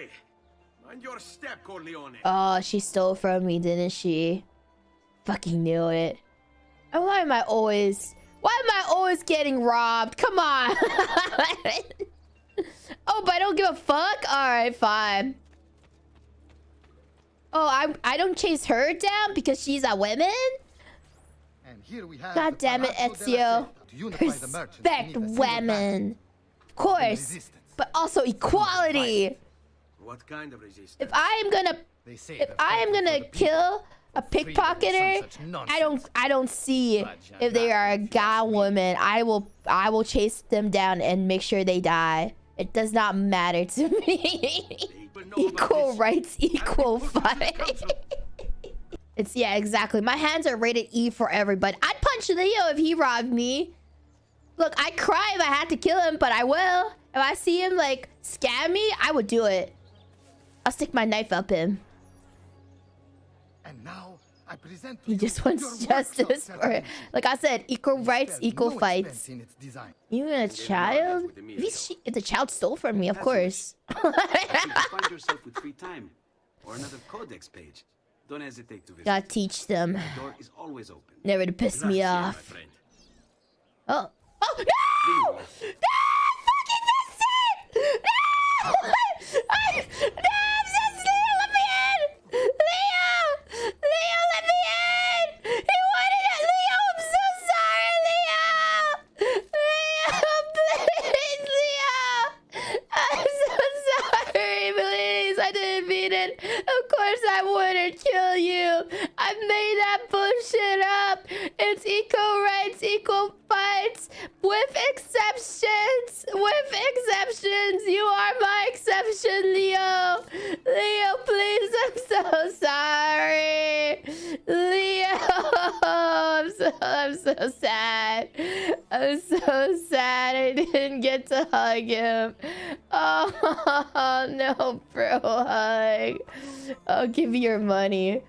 Hey, mind your step, Corleone. Oh, she stole from me, didn't she? Fucking knew it. And why am I always... Why am I always getting robbed? Come on. oh, but I don't give a fuck? Alright, fine. Oh, I I don't chase her down because she's a woman? And here we have God damn it, Palazzo della Ezio. Seta. To unify the merchants, we Respect need a single women. Of course. But also equality. What kind of resistance? If I am gonna They say if I am gonna kill a pickpocketer, some I don't I don't see But if they are a if guy woman. I will I will chase them down and make sure they die. It does not matter to me. People know about equal rights, equal put them in the fight. It's yeah, exactly. My hands are rated E for everybody. I'd punch Leo if he robbed me. Look, I'd cry if I had to kill him, but I will. If I see him like scam me, I would do it. I'll stick my knife up him. And now I present to He just your wants justice for it. Like I said, equal We rights, equal no fights. expense in its design. Even a child? If, he's, if the child stole from me, of course. If you find yourself with free time or another codex page, don't hesitate to visit. Gotta teach them. The door is always open. Never to piss me off. Oh. Oh, no! No! Fucking missed it! No! I, no, I'm so Leo, let me in! Leo! Leo, let me in! He wanted it! Leo, I'm so sorry, Leo! Leo, please, Leo! I'm so sorry, please. I didn't mean it. Of course I wouldn't kill you. I made that bullshit up. It's equal rights, equal fights, with exceptions. With exceptions. You are my exception, Leo. Leo, please. I'm so sorry. Leo. I'm so, I'm so sad. I'm so sad I didn't get to hug him. Oh, no, bro hug. I'll give you your money.